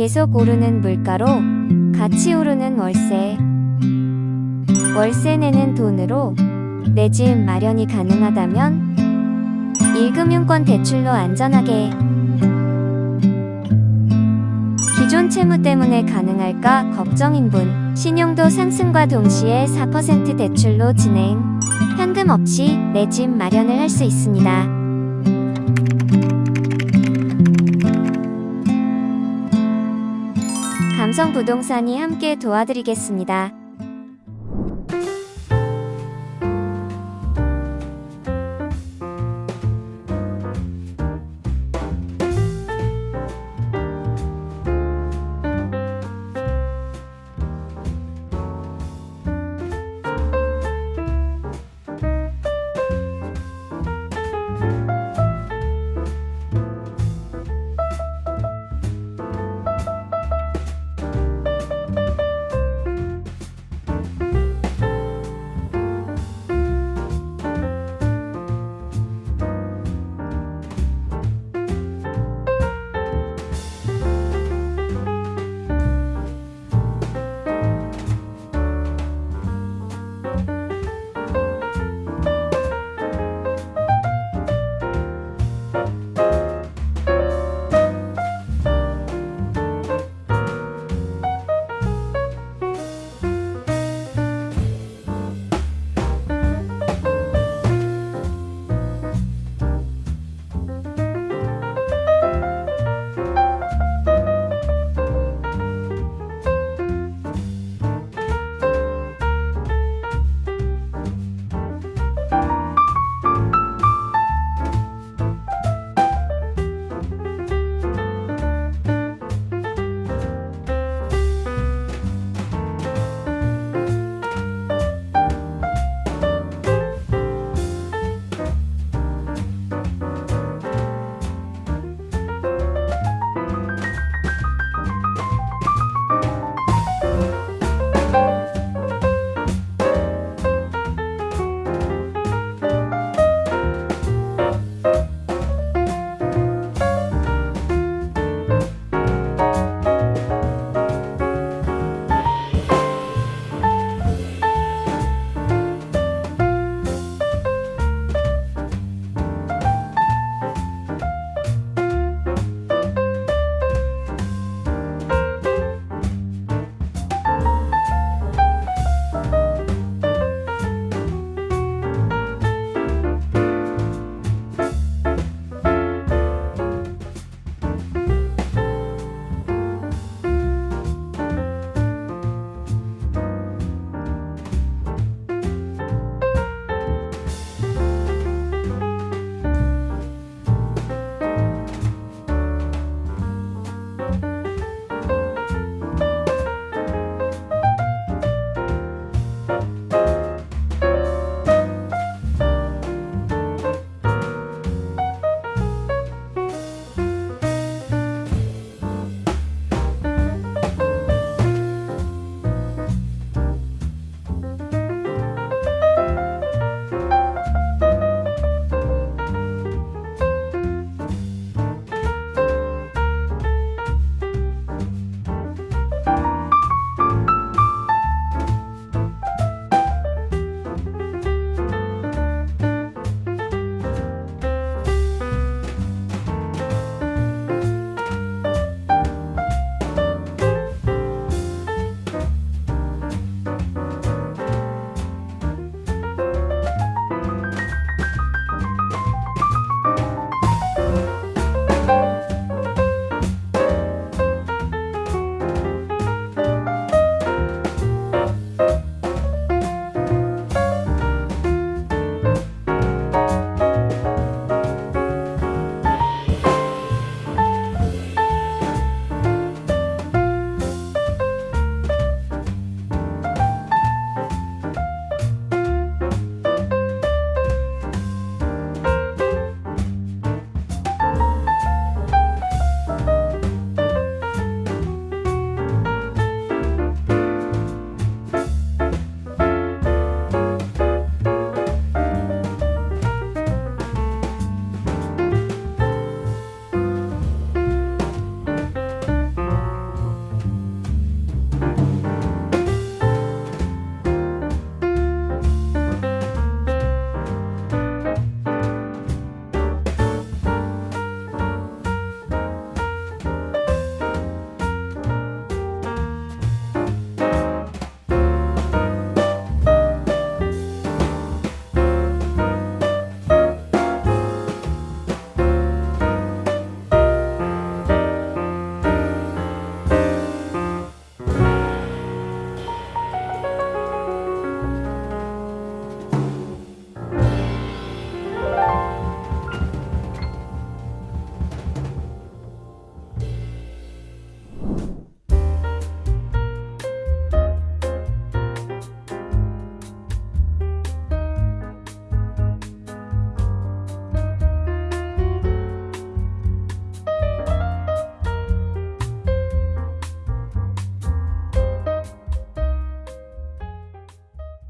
계속 오르는 물가로 같이 오르는 월세. 월세 내는 돈으로 내 집 마련이 가능하다면 1금융권 대출로 안전하게 기존 채무 때문에 가능할까 걱정인 분 신용도 상승과 동시에 4% 대출로 진행 현금 없이 내 집 마련을 할 수 있습니다. 감성 부동산이 함께 도와드리겠습니다.